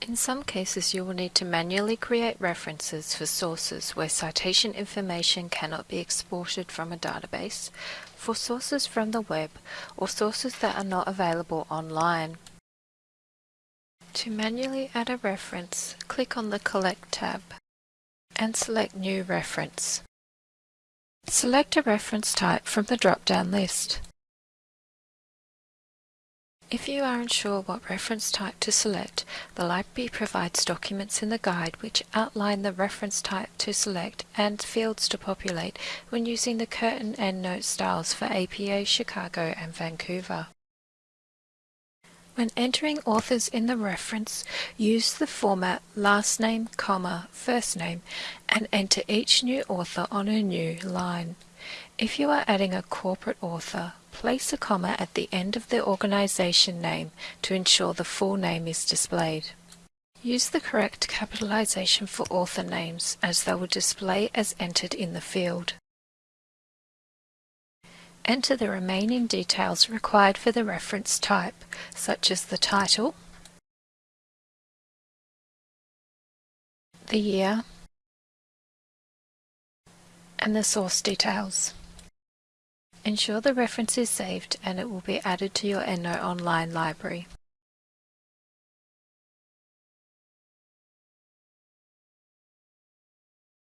In some cases you will need to manually create references for sources where citation information cannot be exported from a database, for sources from the web, or sources that are not available online. To manually add a reference, click on the Collect tab and select New Reference. Select a reference type from the drop-down list. If you are unsure what reference type to select, the library provides documents in the guide which outline the reference type to select and fields to populate when using the Curtin EndNote styles for APA Chicago and Vancouver. When entering authors in the reference, use the format last name, comma, first name and enter each new author on a new line. If you are adding a corporate author, place a comma at the end of the organization name to ensure the full name is displayed. Use the correct capitalization for author names as they will display as entered in the field. Enter the remaining details required for the reference type, such as the title, the year, and the source details. Ensure the reference is saved and it will be added to your EndNote Online library.